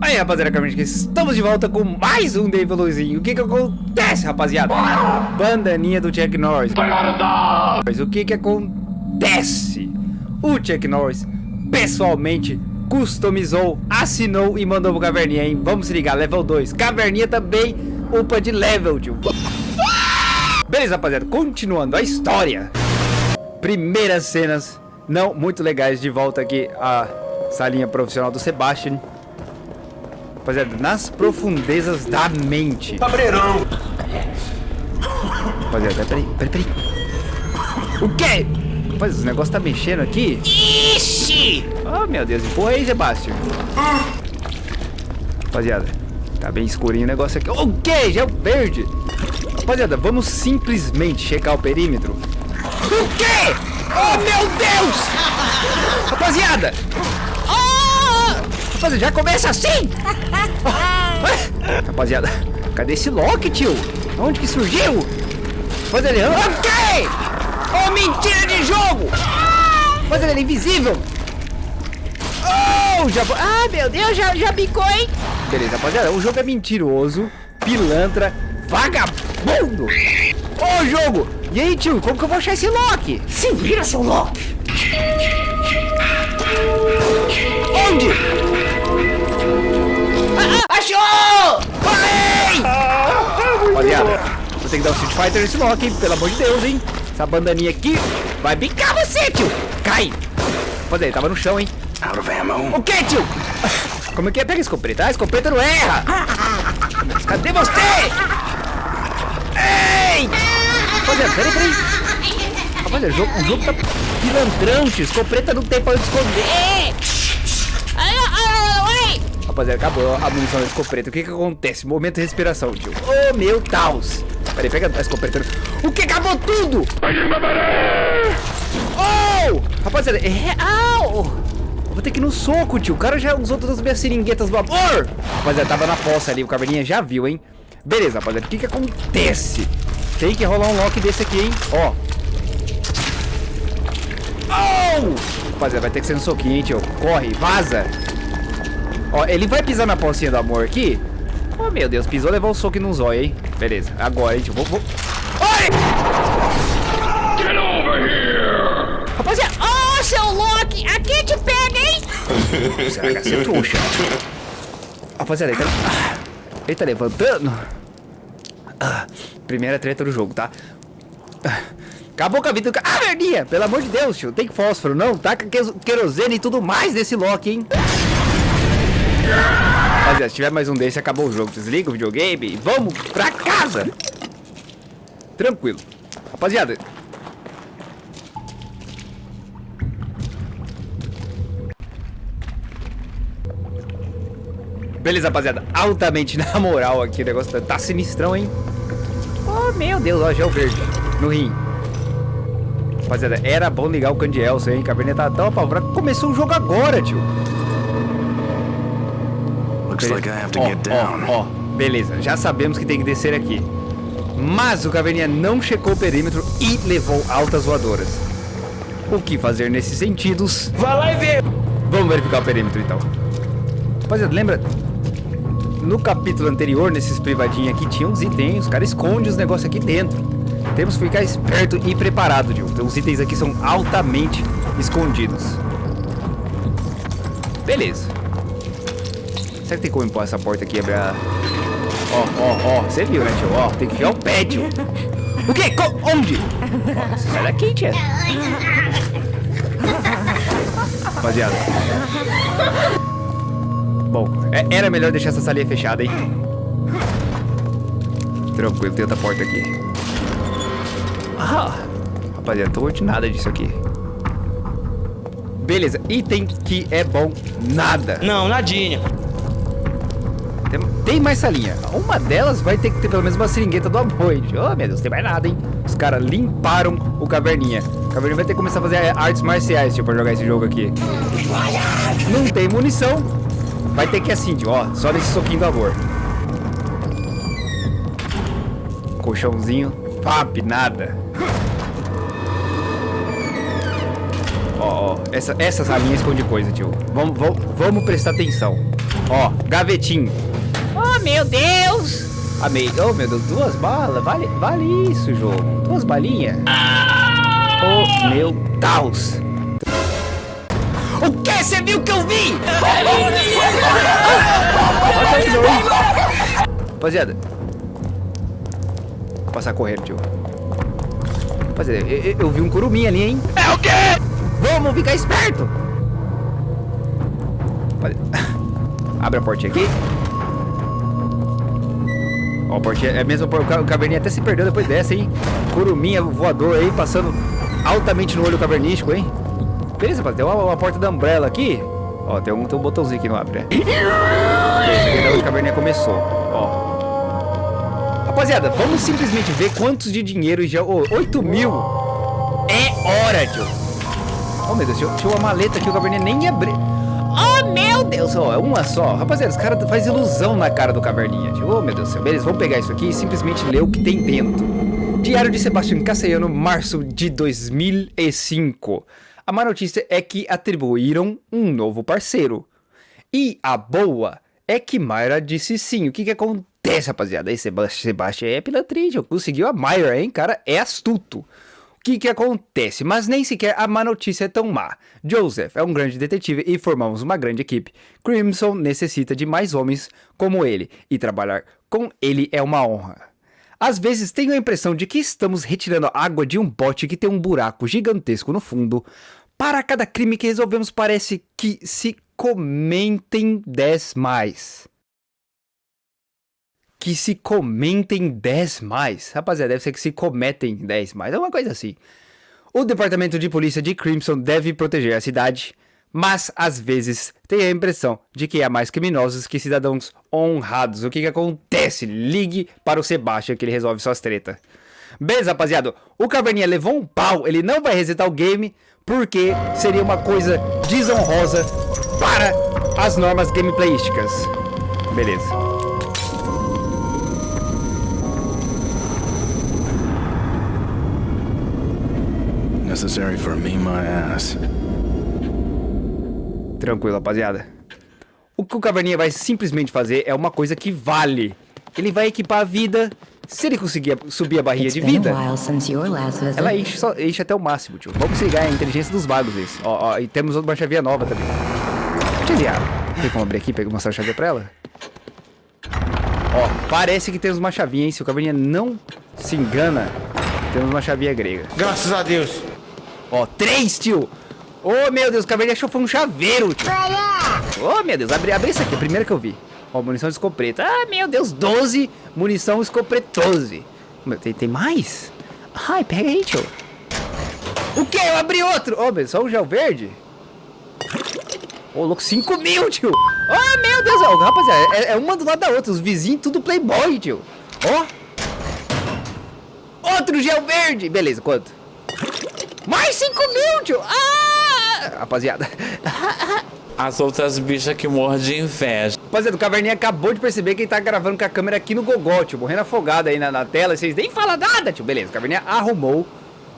Aí rapaziada, Carmente, estamos de volta com mais um Dave Luizinho O que que acontece, rapaziada? Bandaninha do Chuck Norris. Mas o que que acontece? O Chuck Norris, pessoalmente, customizou, assinou e mandou pro Caverninha, hein? Vamos se ligar, level 2 Caverninha também upa de level, tio. Beleza, rapaziada, continuando a história. Primeiras cenas não muito legais de volta aqui a salinha profissional do Sebastian Rapaziada, nas profundezas da mente. Cabreirão. Rapaziada, peraí, peraí, peraí. O quê? Rapaz, o negócio tá mexendo aqui. Ixi! Oh, meu Deus, empurra aí, Sebastião. Rapaziada, tá bem escurinho o negócio aqui. O quê? Já é o verde. Rapaziada, vamos simplesmente checar o perímetro. O quê? Oh, meu Deus! Rapaziada! Rapaziada, já começa assim! Rapaziada, cadê esse Loki, tio? Onde que surgiu? Rapaziada, ele... Ok! Oh, mentira de jogo! Rapaziada, ele é invisível! Oh, já... Ah, meu Deus, já, já bicou, hein? Beleza, rapaziada, o jogo é mentiroso, pilantra, vagabundo! Ô, oh, jogo! E aí, tio, como que eu vou achar esse Loki? Se vira, seu Loki! Onde? Achou! Vai! Rapaziada, vou ter que dar um Street Fighter nesse Loki, pelo amor de Deus, hein? Essa bandaninha aqui vai bicar você, tio! Cai! Rapaziada, ele tava no chão, hein? Out of ammo. O que, tio? Como é que é? Pega a escopeta. A escopeta não erra! Cadê você? Ei! Rapaziada, peraí, peraí. Rapaziada, o jogo, o jogo tá pilantrão, tio. Escopeta não tem pra onde esconder. Rapaziada, acabou a munição da escopeta. O que que acontece? Momento de respiração, tio. Oh, meu Deus. Peraí, pega a escopeta. O que? Acabou tudo! Oh! Rapaziada, é... Au! Vou ter que ir no soco, tio. O cara já usou todas as minhas seringuetas do amor. Rapaziada, tava na poça ali. O caverninha já viu, hein? Beleza, rapaziada. O que que acontece? Tem que rolar um lock desse aqui, hein? Ó. Oh! Rapaziada, vai ter que ser no soquinho, hein, tio. Corre, vaza. Ó, ele vai pisar na pocinha do amor aqui. Oh, meu Deus, pisou, levou o soco no zóio, hein? Beleza, agora, gente, vou... vou... Oi! Get over here! Rapaziada, ô, oh, seu Loki, aqui te pega, hein? Será que é trouxa? Rapaziada, ele tá... Ah, ele tá levantando. Ah, primeira treta do jogo, tá? Acabou com a vida do cara. Ah, verdinha! Pelo amor de Deus, tio. Tem fósforo, não? Taca querosene e tudo mais desse Loki, hein? Rapaziada, se tiver mais um desse, acabou o jogo. Desliga o videogame e vamos pra casa. Tranquilo. Rapaziada. Beleza, rapaziada. Altamente na moral aqui. O negócio tá, tá sinistrão, hein? Oh, meu Deus. Ó, gel verde. No rim. Rapaziada, era bom ligar o Candielso, hein? Cabernet tá tão apavorado. Começou o jogo agora, tio. Looks down. Ó, ó, beleza. Já sabemos que tem que descer aqui. Mas o Caverninha não checou o perímetro e levou altas voadoras. O que fazer nesses sentidos? Vai lá e vê. Vamos verificar o perímetro, então. Rapaziada, lembra? No capítulo anterior, nesses privadinhos aqui, tinha uns itens. Os caras escondem os negócios aqui dentro. Temos que ficar esperto e preparado, Gil. Então, os itens aqui são altamente escondidos. Beleza. Será que tem como empurrar essa porta aqui e abrir. Ó, ó, ó. Você viu, né, tio? Ó, tem que enfiar o pé, tio. O quê? Co onde? Ó, sai daqui, tia. Rapaziada. Bom, é, era melhor deixar essa salinha fechada, hein? Tranquilo, tem outra porta aqui. Ah, rapaziada, tô curtindo nada disso aqui. Beleza, item que é bom, nada. Não, nadinha. Tem, mais salinha. Uma delas vai ter que ter pelo menos uma seringueta do amor. Oh, meu Deus, tem mais nada, hein? Os caras limparam o Caverninha. O Caverninha vai ter que começar a fazer artes marciais, tipo, pra jogar esse jogo aqui. Não tem munição. Vai ter que assim, ó. Só nesse soquinho do amor. Colchãozinho. Pap, nada. Ó, ó. Essa, essa salinha esconde coisa, tio. Vamos, vamos prestar atenção. Ó, gavetinho. Meu Deus! Amei. Oh, meu Deus, duas balas. Vale, vale isso, jogo. Duas balinhas. Oh, meu Deus. O que? Você viu que eu vi? Rapaziada. Vou passar correndo, tio. Rapaziada, eu, eu- eu vi um curuminha ali, hein? É o quê? Vamos ficar esperto. Abre a portinha aqui. Ó, portinha é mesmo. O ca- o caverninha até se perdeu depois dessa, hein? Curuminha voador aí, passando altamente no olho cavernístico, hein? Beleza, rapaziada. Tem uma, uma porta da Umbrella aqui. Ó, tem um, tem um botãozinho que não abre, né? Beleza, onde a caverninha começou. Ó. Rapaziada, vamos simplesmente ver quantos de dinheiro já. Ô, 8 mil é hora, tio. Oh, meu Deus, tinha, tinha uma maleta aqui, o caverninha nem abriu. Oh, meu Deus, ó, é uma só. Rapaziada, os caras fazem ilusão na cara do caverninha, tio. Oh, meu Deus do céu. Vamos pegar isso aqui e simplesmente ler o que tem dentro. Diário de Sebastião Cassiano, março de 2005. A má notícia é que atribuíram um novo parceiro. E a boa é que Mayra disse sim. O que que acontece, rapaziada? Seba- Sebastião é pilantrinho. Conseguiu a Mayra, hein? Cara, é astuto. O que que acontece? Mas nem sequer a má notícia é tão má. Joseph é um grande detetive e formamos uma grande equipe. Crimson necessita de mais homens como ele. E trabalhar com ele é uma honra. Às vezes tenho a impressão de que estamos retirando água de um bote que tem um buraco gigantesco no fundo. Para cada crime que resolvemos, parece que se comentem 10 mais. Que se comentem 10 mais. Rapaziada, deve ser que se cometem 10 mais. É uma coisa assim. O departamento de polícia de Crimson deve proteger a cidade, mas às vezes tem a impressão de que há mais criminosos que cidadãos honrados. O que que acontece? Ligue para o Sebastian que ele resolve suas tretas. Beleza, rapaziada? O Caverninha levou um pau, ele não vai resetar o game porque seria uma coisa desonrosa para as normas gameplayísticas. Beleza. Necessary for me, my ass. Tranquilo, rapaziada. O que o Caverninha vai simplesmente fazer é uma coisa que vale. Ele vai equipar a vida. Se ele conseguir subir a barrinha de vida, ela enche, só, enche até o máximo, tio. Vamos ligar a inteligência dos magos esse. Ó, ó, e temos uma chavinha nova também. Chavinha. Tem como abrir aqui e mostrar a chave pra ela? Ó, parece que temos uma chavinha, hein? Se o Caverninha não se engana, temos uma chavinha grega. Graças a Deus. Ó, três, tio! Ô, meu Deus, o Caverninha achou foi um chaveiro, tio. Ô, meu Deus, abre, abre isso aqui, a primeira que eu vi. Ó, munição de escopeta. Ah, meu Deus, 12 munição escopretose. Meu, tem, tem mais? Ai, pega aí, tio. O que? Eu abri outro. Ô, meu, só o gel verde? Ô, louco, 5 mil, tio. Ô, meu Deus, ó, rapaziada, é, é uma do lado da outra. Os vizinhos tudo playboy, tio. Ó. Outro gel verde. Beleza, quanto? Mais 5 mil, tio. Ah! Rapaziada. As outras bichas que morrem de inveja. Rapaziada, o Caverninha acabou de perceber que ele tá gravando com a câmera aqui no gogó, tio. Morrendo afogado aí na, na tela. e Vocês nem falam nada, tio. Beleza, o Caverninha arrumou.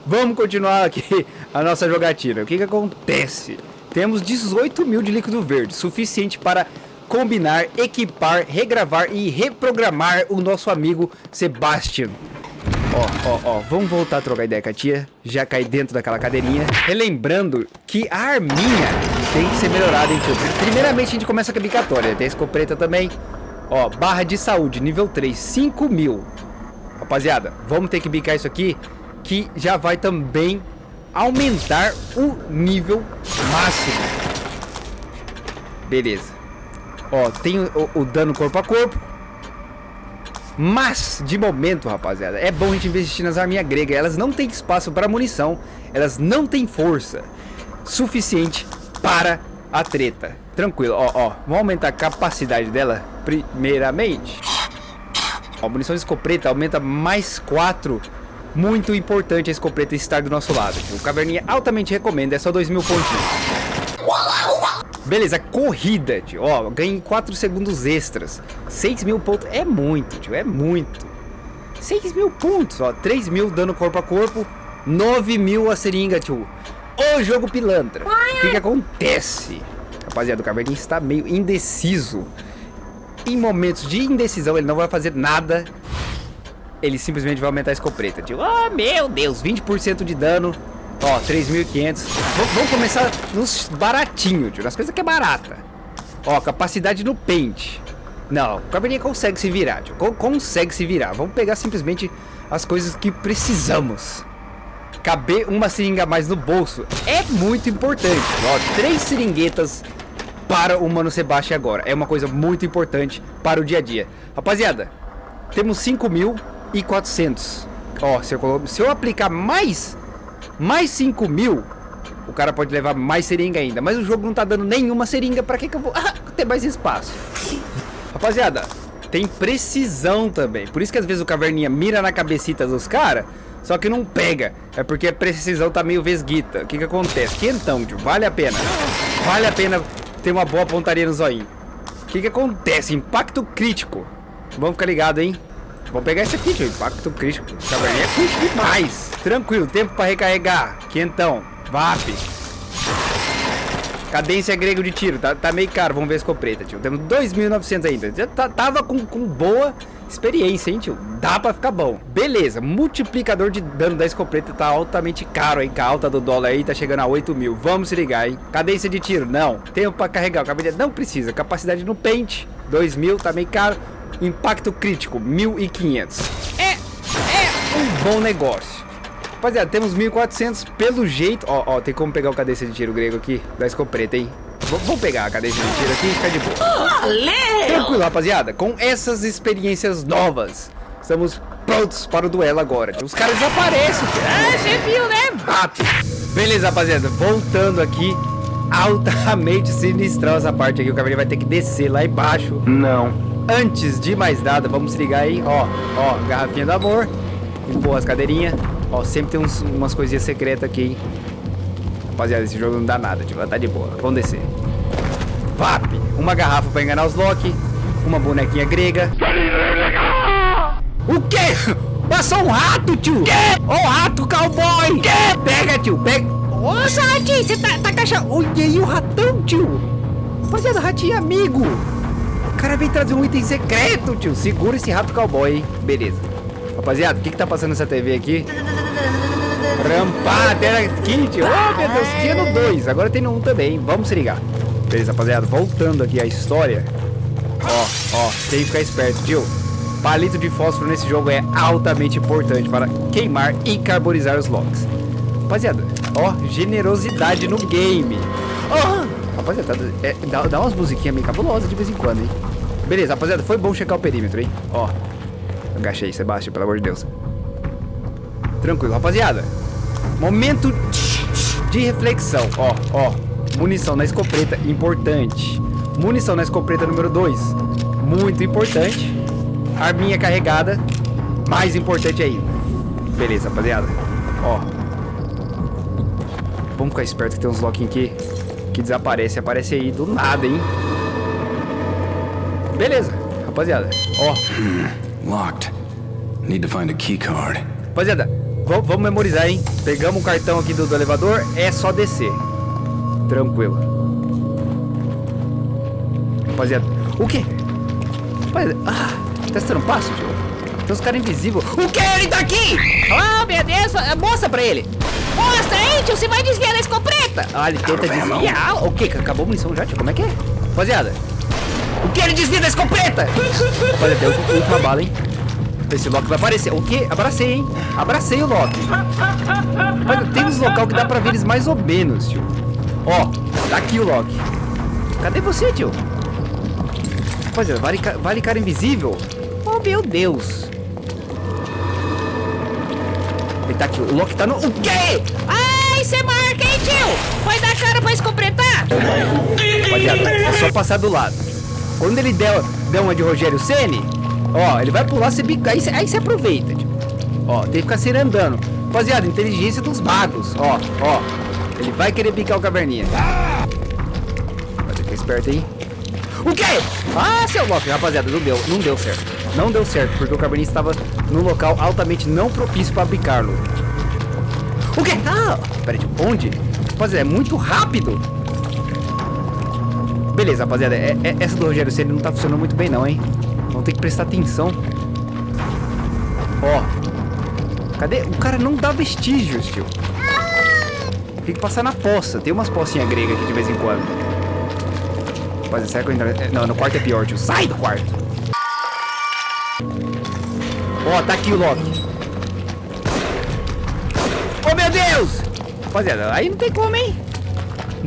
Vamos continuar aqui a nossa jogatina. O que que acontece? Temos 18 mil de líquido verde. Suficiente para combinar, equipar, regravar e reprogramar o nosso amigo Sebastian. Ó, ó, ó, vamos voltar a trocar ideia com a tia. Já caí dentro daquela cadeirinha. Relembrando que a arminha tem que ser melhorada, hein, tio? Primeiramente a gente começa com a bicatória. Tem a escopeta também. Ó, barra de saúde, nível 3, 5 mil. Rapaziada, vamos ter que bicar isso aqui. Que já vai também aumentar o nível máximo. Beleza. Ó, tem o, o dano corpo a corpo. Mas, de momento, rapaziada, é bom a gente investir nas arminhas gregas. Elas não têm espaço para munição. Elas não têm força suficiente para a treta. Tranquilo, ó, ó. Vamos aumentar a capacidade dela primeiramente. Ó, munição de escopeta aumenta mais 4. Muito importante a escopeta estar do nosso lado. O Caverninha altamente recomenda. É só 2 mil pontinhos. Beleza, corrida, tio. Ó, ganhei 4 segundos extras. 6 mil pontos é muito, tio. É muito. 6 mil pontos, ó. 3 mil dano corpo a corpo. 9 mil a seringa, tio. O jogo pilantra. O que que acontece? Rapaziada, o Caverninha está meio indeciso. Em momentos de indecisão, ele não vai fazer nada. Ele simplesmente vai aumentar a escopeta, tio. Oh, meu Deus, 20% de dano. Ó, 3.500. Vamos começar nos baratinhos, tio. Nas coisas que é barata. Ó, capacidade no pente. Não, o Caverninha consegue se virar, tio. Consegue se virar. Vamos pegar simplesmente as coisas que precisamos. Caber uma seringa a mais no bolso é muito importante. Ó, três seringuetas para o Mano Sebastião agora. É uma coisa muito importante para o dia a dia. Rapaziada, temos 5.400. Ó, se eu, se eu aplicar mais, mais 5 mil, o cara pode levar mais seringa ainda. Mas o jogo não tá dando nenhuma seringa. Pra que que eu vou ah, ter mais espaço? Rapaziada, tem precisão também. Por isso que às vezes o caverninha mira na cabecita dos caras, só que não pega. É porque a precisão tá meio vesguita. O que que acontece? Que então, tio, vale a pena. Vale a pena ter uma boa pontaria no zoinho. O que que acontece? Impacto crítico. Vamos ficar ligado, hein? Vamos pegar esse aqui, tio. Impacto crítico. Caverninha é crítico demais. Tranquilo, tempo para recarregar. Quentão. VAP. Cadência grego de tiro, tá, tá meio caro, vamos ver a escopeta, tio. Temos 2.900 ainda. Já tá, tava com, com boa experiência, hein, tio. Dá pra ficar bom. Beleza, multiplicador de dano da escopeta tá altamente caro, hein. Com a alta do dólar aí tá chegando a 8 mil. Vamos se ligar, hein. Cadência de tiro, não. Tempo pra carregar, o cabelo não precisa. Capacidade no pente, 2 mil, tá meio caro. Impacto crítico, 1.500. É, é um bom negócio. Rapaziada, temos 1400 pelo jeito. Ó, ó, tem como pegar o cadência de tiro grego aqui da escopeta, hein? V vamos pegar a cadência de tiro aqui e ficar de boa. Valeu! Tranquilo, rapaziada. Com essas experiências novas, estamos prontos para o duelo agora. Os caras desaparecem. Ah, você viu, né? Bate. Beleza, rapaziada. Voltando aqui. Altamente sinistrão essa parte aqui. O cavaleiro vai ter que descer lá embaixo. Não. Antes de mais nada, vamos se ligar aí. Ó, ó, garrafinha do amor. Empurra as cadeirinhas. Ó, sempre tem uns, umas coisinhas secretas aqui, hein? Rapaziada, esse jogo não dá nada, tipo, tá de boa. Vamos descer. VAP! Uma garrafa pra enganar os Loki. Uma bonequinha grega. O quê? Passou um rato, tio! Ô, oh, rato cowboy! Pega, tio, pega! Nossa, ratinho, você tá, tá caixa... Olha aí o ratão, tio! Rapaziada, ratinho é amigo! O cara veio trazer um item secreto, tio. Segura esse rato cowboy, hein? Beleza. Rapaziada, o que que tá passando nessa TV aqui? Rampar, tela kit. Oh, meu Deus, tinha no 2. Agora tem no 1 um também. Vamos se ligar. Beleza, rapaziada. Voltando aqui a história. Ó, ó. Tem que ficar esperto, tio. Palito de fósforo nesse jogo é altamente importante para queimar e carbonizar os locks. Rapaziada, ó. Generosidade no game. Oh, rapaziada, é, dá, dá umas musiquinhas meio cabulosas de vez em quando, hein? Beleza, rapaziada. Foi bom checar o perímetro, hein? Ó. Agachei, Sebastião, pelo amor de Deus. Tranquilo, rapaziada. Momento de reflexão. Ó, ó. Munição na escopeta, importante. Munição na escopeta número 2. Muito importante. Arminha carregada. Mais importante ainda. Beleza, rapaziada. Ó. Vamos ficar esperto que tem uns locking aqui que desaparece. Aparece aí do nada, hein? Beleza, rapaziada. Ó. Locked. Need to find a key card. Rapaziada, vamos memorizar, hein? Pegamos o cartão aqui do, do, elevador, é só descer. Tranquilo. Rapaziada, o quê? Rapaziada, ah, testando passo, tio? Tem uns caras invisíveis. O que? Ele tá aqui! Oh, meu Deus, mostra pra ele. Mostra aí, tio, você vai desviar da escopeta. Ah, ele tenta desviar. O que? Acabou a munição já, tio? Como é que é? Rapaziada, o que? Ele desvia da escopeta! Rapaziada, deu última bala, hein? Esse Loki vai aparecer. O quê? Abracei, hein? Abracei o Loki. Mas tem uns local que dá pra ver eles mais ou menos, tio. Ó, tá aqui o Loki. Cadê você, tio? Rapaziada, vale, vale cara invisível? Oh, meu Deus. Tá aqui. O Loki tá no... O quê? Ai, você marca, hein, tio? Vai dar cara pra escopretar? Rapaziada, é só passar do lado. Quando ele der, der uma de Rogério Ceni, ó, ele vai pular, você bica, aí, aí você aproveita. Tipo. Ó, tem que ficar sempre andando. Rapaziada, inteligência dos magos. Ó, ó. Ele vai querer picar o caverninha. Vai ficar esperto aí. O quê? Ah, seu Loki, rapaziada, não deu, não deu certo. Não deu certo, porque o caverninha estava num local altamente não propício para picá-lo. O quê? Ah, peraí, onde? Rapaziada, é muito rápido. Beleza, rapaziada. É, é- essa do Rogério Ceni não tá funcionando muito bem, não, hein? Vamos ter que prestar atenção. Ó. Cadê? O cara não dá vestígios, tio. Tem que passar na poça. Tem umas pocinhas gregas aqui de vez em quando. Rapaziada, será que eu é, Não, no quarto é pior, tio. Sai do quarto. Ó, tá aqui o Loki. Oh, meu Deus! Rapaziada, aí não tem como, hein?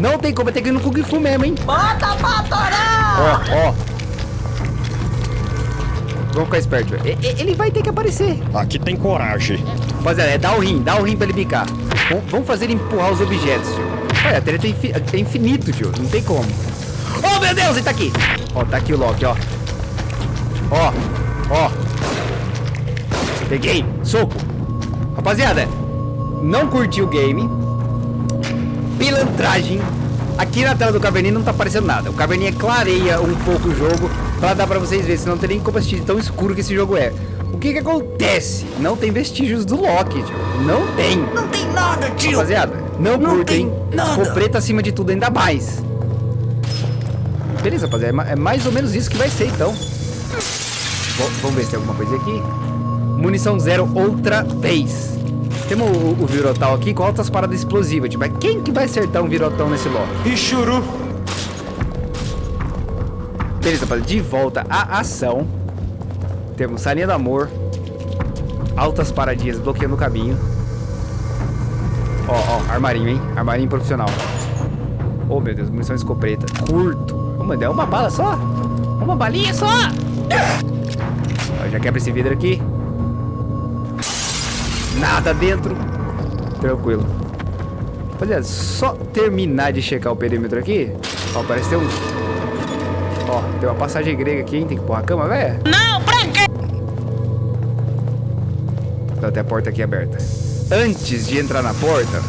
Não tem como, vai ter que ir no Kung Fu mesmo, hein? Bota pra torar! Ó, ó. Vamos ficar esperto. Ele vai ter que aparecer. Aqui tem coragem. Rapaziada, é dar o rim, dá o rim pra ele picar. Vamos fazer ele empurrar os objetos, tio. Olha, a treta é, é infinito, tio. Não tem como. Meu Deus, ele tá aqui. Ó, tá aqui o Loki, ó. Ó, ó. Peguei. Soco. Rapaziada, não curtiu o game. Pilantragem. Aqui na tela do Caverninha não tá aparecendo nada. O Caverninha clareia um pouco o jogo pra dar pra vocês verem, senão não tem nem como assistir tão escuro que esse jogo é. O que que acontece? Não tem vestígios do Loki, tio. Não tem. Não tem nada, tio! Rapaziada, não, Não curtem. tem nada. Ficou preto acima de tudo, ainda mais. Beleza, rapaziada. é É mais ou menos isso que vai ser, então. Vamos ver se tem alguma coisa aqui. Munição zero outra vez. Temos o, o Virotal aqui com altas paradas explosivas. Tipo, mas quem que vai acertar um Virotão nesse? E churu. Beleza, rapaziada. De volta à ação. Temos Salinha do Amor. Altas paradinhas bloqueando o caminho. Ó, ó, armarinho, hein? Armarinho profissional. Oh, meu Deus, munição escopeta. Curto. Mano, é uma bala só? Uma balinha só? Ó, já quebra esse vidro aqui. Nada dentro. Tranquilo. Rapaziada, só terminar de checar o perímetro aqui. Ó, parece ter um Ó, tem uma passagem grega aqui, hein? Tem que pôr a cama, velho. Não, pra quê? Então tem a porta aqui aberta. Antes de entrar na porta,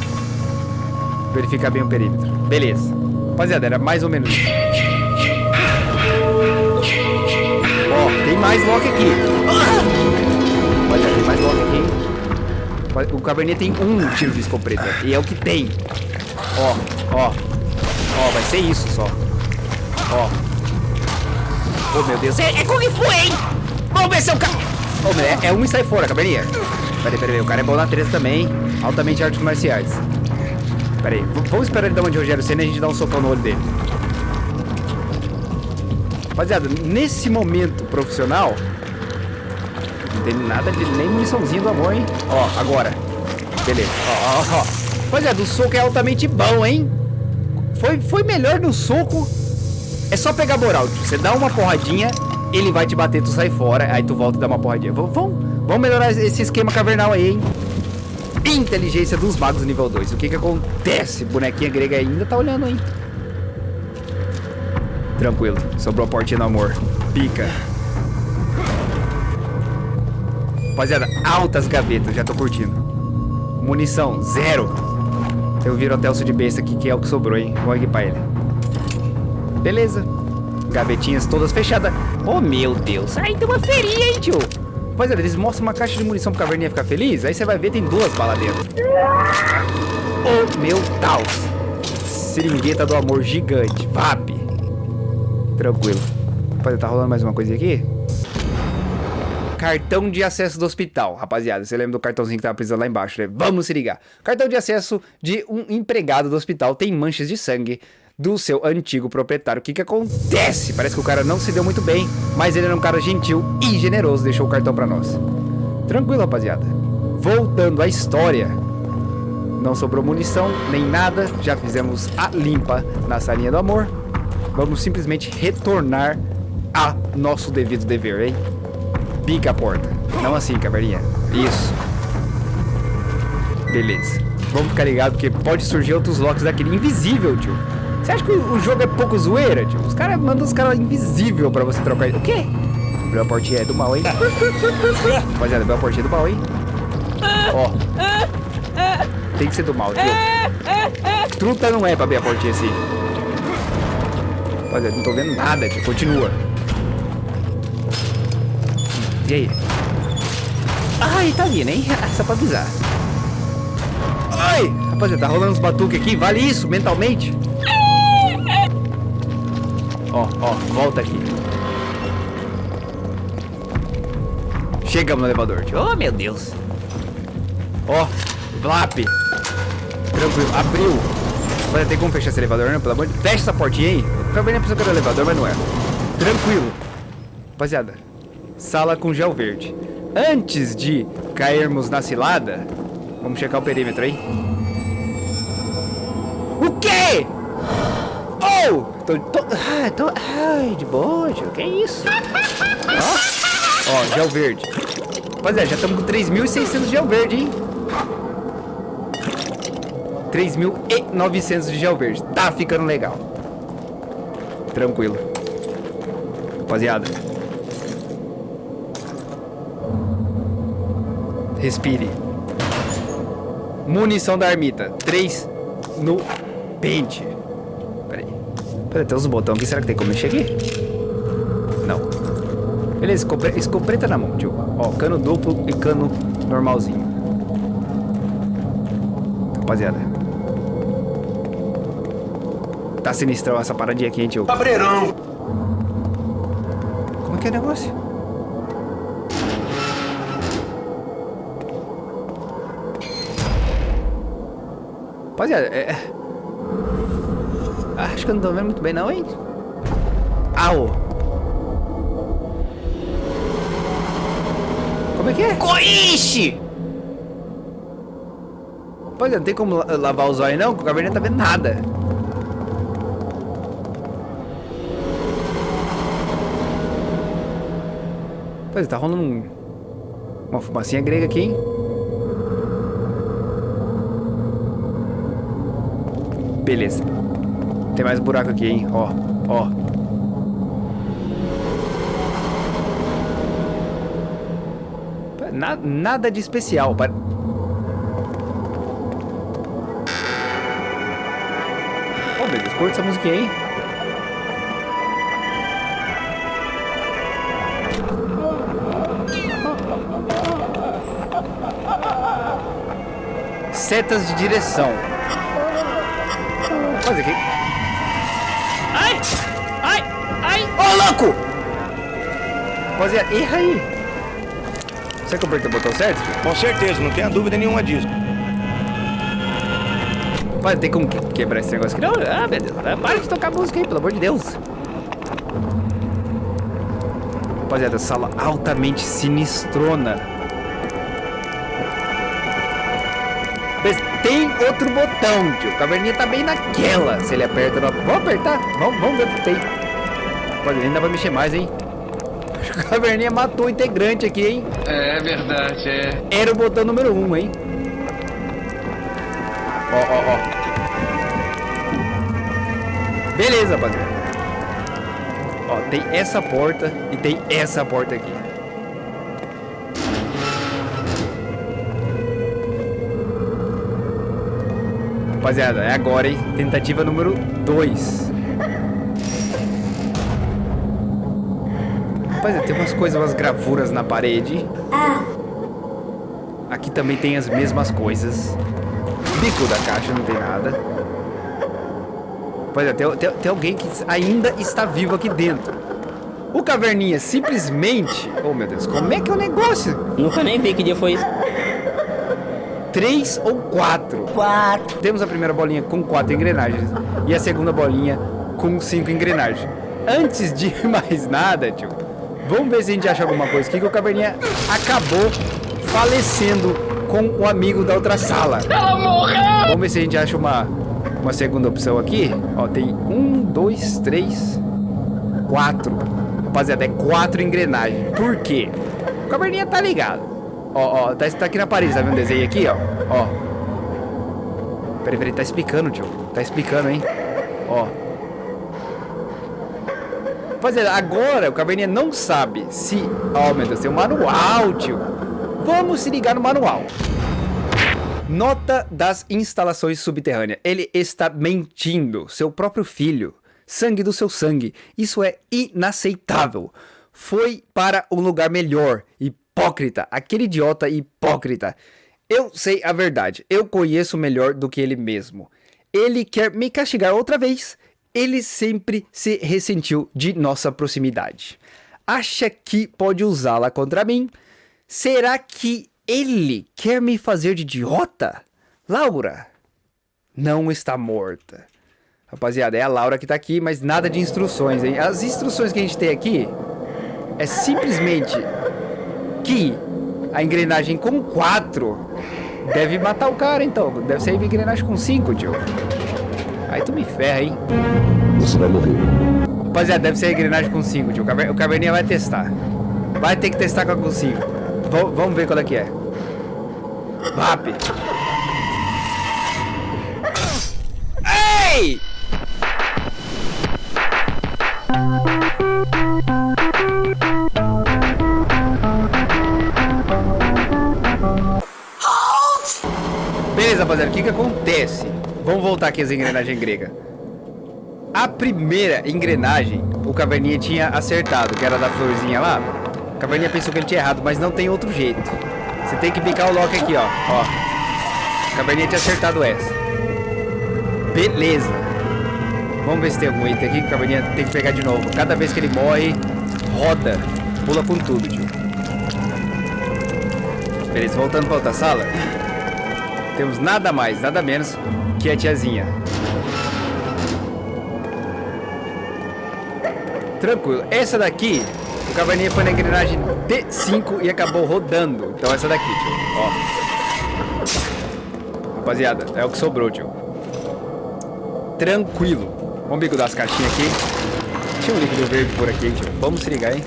verificar bem o perímetro. Beleza. Rapaziada, era mais ou menos isso. Mais lock aqui. Mais lock aqui. O Cabernet tem um tiro de escopeta. E é o que tem. Ó, ó. Ó, vai ser isso só. Ó. Oh, meu Deus. É, é Kung Fu, hein? Vamos ver se eu ca... Ô, meu, é, é um e sai fora, cabelinha. Peraí, peraí, o cara é bom na treta também. Altamente artes marciais. Peraí, vamos esperar ele dar uma de Rogério Senna e a gente dá um socão no olho dele. Rapaziada, nesse momento profissional, não tem nada de nem muniçãozinha do amor, hein? Ó, agora. Beleza. Ó, ó, ó. Rapaziada, o soco é altamente bom, hein? Foi, foi melhor no soco. É só pegar moral. Você dá uma porradinha, ele vai te bater, tu sai fora, aí tu volta e dá uma porradinha. Vamos, vamos melhorar esse esquema cavernal aí, hein? Inteligência dos magos nível 2. O que que acontece? Bonequinha grega ainda tá olhando, hein? Tranquilo. Sobrou a portinha do amor. Pica. Rapaziada, altas gavetas. Já tô curtindo. Munição, zero. Eu viro até o de besta aqui, que é o que sobrou, hein? Vou equipar ele. Beleza. Gavetinhas todas fechadas. Oh, meu Deus. Aí tem uma feirinha, hein, tio? Rapaziada, eles mostram uma caixa de munição pro caverninha ficar feliz. Aí você vai ver, tem duas balas dentro. Oh, meu Deus. Seringueta do amor gigante. VAP. Tranquilo. Rapaziada, tá rolando mais uma coisinha aqui? Cartão de acesso do hospital. Rapaziada, você lembra do cartãozinho que tava precisando lá embaixo, né? Vamos se ligar. Cartão de acesso de um empregado do hospital tem manchas de sangue do seu antigo proprietário. O que que acontece? Parece que o cara não se deu muito bem, mas ele era um cara gentil e generoso, deixou o cartão pra nós. Tranquilo, rapaziada. Voltando à história. Não sobrou munição, nem nada. Já fizemos a limpa na salinha do amor. Vamos simplesmente retornar a nosso devido dever, hein? Pica a porta. Não assim, caverninha. Isso. Beleza. Vamos ficar ligado porque pode surgir outros locks daquele invisível, tio. Você acha que o jogo é pouco zoeira, tio? Os caras mandam os caras invisível pra você trocar. O quê? Abriu a portinha é do mal, hein? Rapaziada, abriu a portinha do mal, hein? Ó. Tem que ser do mal, tio. Truta não é pra abrir a portinha assim. Rapaziada, não tô vendo nada, tio. Continua. E aí? Ai, tá vindo, hein? Só pra avisar. Ai! Rapaziada, tá rolando uns batuques aqui. Vale isso, mentalmente? Ó, ó, volta aqui. Chegamos no elevador, tio. Oh, meu Deus. Ó, Vlap. Tranquilo, abriu. Vai ter como fechar esse elevador, né? Pelo amor de Fecha essa portinha aí. Acabei nem era o elevador, mas não é. Tranquilo. Rapaziada, sala com gel verde. Antes de cairmos na cilada, vamos checar o perímetro aí. O quê? Oh! Tô, tô, ah, tô, ai, de boa, tio. Que isso? Ó, ó, gel verde. Rapaziada, já estamos com 3.600 de gel verde, hein? 3.900 de gel verde. Tá ficando legal. Tranquilo. Rapaziada. Respire. Munição da armita. 3 no pente. Pera aí. Pera, tem uns botões aqui. Será que tem como mexer aqui? Não. Beleza, escopeta na mão, tio. Ó, cano duplo e cano normalzinho. Rapaziada. Tá sinistrão essa paradinha aqui, hein, tio? Cabreirão. Como é que é o negócio? Rapaziada, é... Acho que eu não tô vendo muito bem não, hein? Au! Como é que é? Coixe! Rapaziada, não tem como la- lavar os olhos não, que o não tá vendo nada. Rapaziada, tá rolando um... Uma fumacinha grega aqui, hein? Beleza. Tem mais buraco aqui, hein? Ó, ó. Na- nada de especial. pa- Oh, meu Deus, curta essa musiquinha aí. Setas de direção. Fazer aqui. Ai! Ai! Ai! Ô, louco! Rapaziada, erra aí. Será que eu apertei o botão certo? Com certeza, não tenha dúvida nenhuma disso. Mas tem como que- quebrar esse negócio aqui? Não, ah, meu Deus. ah, Para de tocar música aí, pelo amor de Deus. Rapaziada, sala altamente sinistrona. Mas tem outro botão, tio. O caverninha tá bem naquela. Se ele aperta... Não... Vamos apertar? Vamos, vamos ver o que tem. Rapaziada, ainda vai mexer mais, hein? O caverninha matou o integrante aqui, hein? É verdade, é. Era o botão número 1, um, hein? Ó, ó, ó. Beleza, rapaziada. Ó, tem essa porta e tem essa porta aqui. Rapaziada, é agora, hein? Tentativa número 2. Rapaziada, tem umas coisas, umas gravuras na parede. Aqui também tem as mesmas coisas. Bico da caixa não tem nada. Pois é, tem, tem, tem alguém que ainda está vivo aqui dentro. O Caverninha simplesmente... Oh, meu Deus, como é que é o negócio? Nunca nem vi que dia foi isso. Três ou quatro? Quatro. Temos a primeira bolinha com quatro engrenagens e a segunda bolinha com cinco engrenagens. Antes de mais nada, tio, vamos ver se a gente acha alguma coisa aqui que o Caverninha acabou falecendo com o amigo da outra sala. Ela morreu! Vamos ver se a gente acha uma, uma segunda opção aqui. Ó, tem um, dois, três, quatro. Rapaziada, é quatro engrenagens. Por quê? O Caverninha tá ligado. Ó, ó, tá, tá aqui na parede, tá vendo o desenho aqui, ó? Ó. Peraí, peraí, tá explicando, tio. Tá explicando, hein? Ó. Rapaziada, agora o Caverninha não sabe se... Ó, meu Deus, tem um manual, tio. Vamos se ligar no manual. Nota das instalações subterrâneas. Ele está mentindo. Seu próprio filho. Sangue do seu sangue. Isso é inaceitável. Foi para um lugar melhor. Hipócrita. Aquele idiota hipócrita. Eu sei a verdade. Eu conheço melhor do que ele mesmo. Ele quer me castigar outra vez. ele sempre se ressentiu de nossa proximidade. Acha que pode usá-la contra mim? Será que ele quer me fazer de idiota? Laura não está morta. Rapaziada, é a Laura que tá aqui, mas nada de instruções, hein? As instruções que a gente tem aqui é simplesmente que a engrenagem com 4 deve matar o cara, então. Deve ser a engrenagem com 5, tio. Aí tu me ferra, hein? Você vai morrer. Rapaziada, deve ser a engrenagem com 5, tio. O Caver- O Caverninha vai testar. Vai ter que testar com a com 5. V- vamos ver qual é que é. VAP. Rapaziada, o que que acontece? Vamos voltar aqui às engrenagens gregas. A primeira engrenagem, o Caverninha tinha acertado, que era da florzinha lá. O Caverninha pensou que ele tinha errado, mas não tem outro jeito. Você tem que picar o lock aqui, ó. ó. O Caverninha tinha acertado essa. Beleza. Vamos ver se tem algum item aqui que o Caverninha tem que pegar de novo. Cada vez que ele morre, roda. Pula com tudo, tio. Beleza, voltando pra outra sala. Temos nada mais, nada menos que a tiazinha. Tranquilo. Essa daqui, o Caverninha foi na engrenagem D5 e acabou rodando. Então essa daqui, tio. Ó. Rapaziada, é o que sobrou, tio. Tranquilo. Vamos bigodar as caixinhas aqui. Tinha um líquido verde por aqui, tio. Vamos se ligar, hein?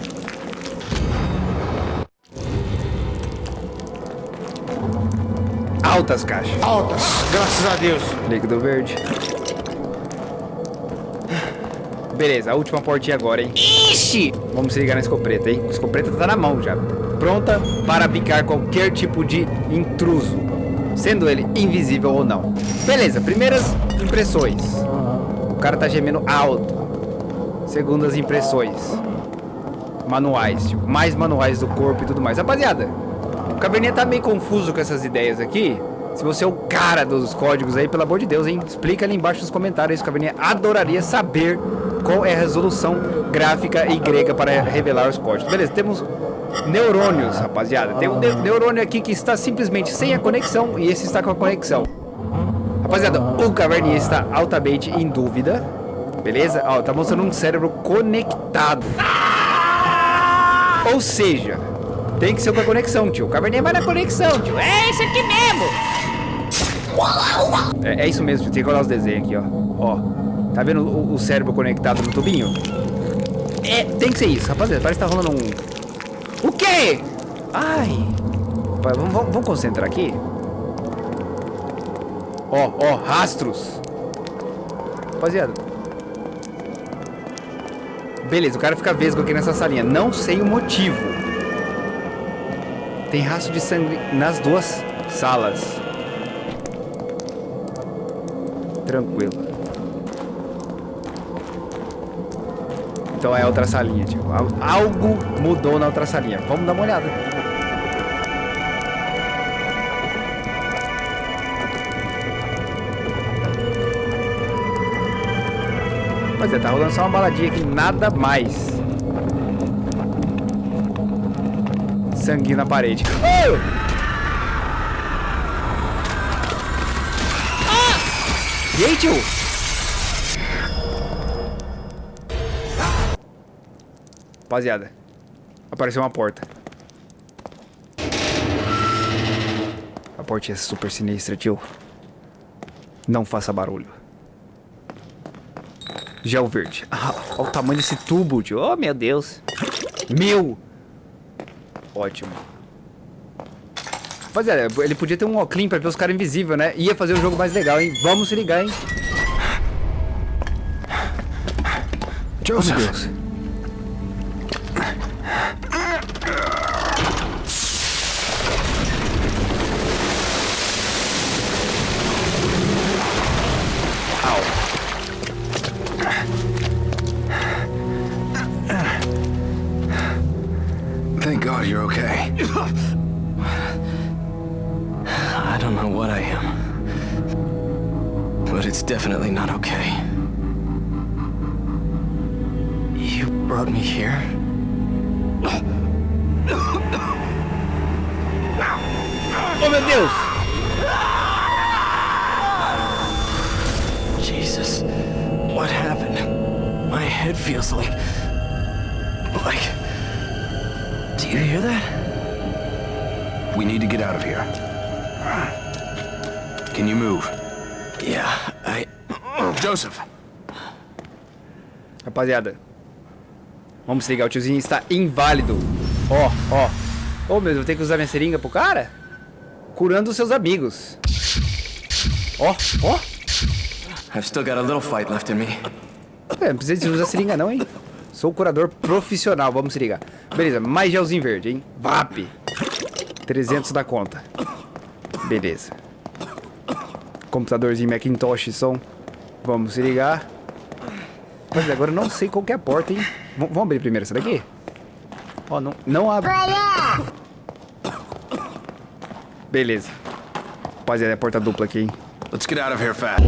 Altas caixas. Altas, graças a Deus. Líquido verde. Beleza, a última portinha agora, hein? Ixi! Vamos se ligar na escopeta, hein? A escopeta tá na mão já. Pronta para bicar qualquer tipo de intruso. Sendo ele invisível ou não. Beleza, primeiras impressões. O cara tá gemendo alto. Segundas impressões. Manuais, tipo, mais manuais do corpo e tudo mais. Rapaziada, Caverninha tá meio confuso com essas ideias aqui. Se você é o cara dos códigos aí, pelo amor de Deus, hein? Explica ali embaixo nos comentários. Caverninha adoraria saber qual é a resolução gráfica e grega para revelar os códigos. Beleza, temos neurônios, rapaziada. Tem um ne- neurônio aqui que está simplesmente sem a conexão e esse está com a conexão. Rapaziada, o Caverninha está altamente em dúvida. Beleza? Ó, tá mostrando um cérebro conectado. Ou seja, tem que ser com a conexão, tio. O Caverninha vai na conexão, tio. É isso aqui mesmo! É, é isso mesmo, tio. Tem que olhar os desenhos aqui, ó. Ó. Tá vendo o, o cérebro conectado no tubinho? É, tem que ser isso, rapaziada. Parece que tá rolando um. O quê? Ai. Pai, vamos, vamos, vamos concentrar aqui. Ó, ó, rastros. Rapaziada. Beleza, o cara fica vesgo aqui nessa salinha. Não sei o motivo. Tem rastro de sangue nas duas salas. Tranquilo. Então é outra salinha, tipo. al- Algo mudou na outra salinha. Vamos dar uma olhada. Rapaziada, tá rolando só uma baladinha aqui, nada mais. Sangue na parede. Oh! E aí, tio? Rapaziada, apareceu uma porta. A porta é super sinistra, tio. Não faça barulho. Gel verde. Ah, olha o tamanho desse tubo, tio. Oh, meu Deus. Meu. Ótimo. Rapaziada, ele podia ter um óculos pra ver os caras invisíveis, né? Ia fazer o jogo mais legal, hein? Vamos se ligar, hein? Oh, meu Joseph, Deus. definitely not okay. You brought me here? Rapaziada. Vamos se ligar, o tiozinho está inválido. Ó, ó. Ô, meu, eu vou ter que usar minha seringa pro cara? Curando os seus amigos. Ó, ó. I've still got a little fight left in me. É, não precisa de usar seringa não, hein? Sou curador profissional, vamos se ligar. Beleza, mais gelzinho verde, hein? VAP. 300 da conta. Beleza. Computadorzinho Macintosh som. Vamos se ligar. Mas agora eu não sei qual que é a porta, hein? V vamos abrir primeiro essa daqui? Ó, não, não abre. Beleza. Rapaziada, é a porta dupla aqui, hein? Let's get out of here fast.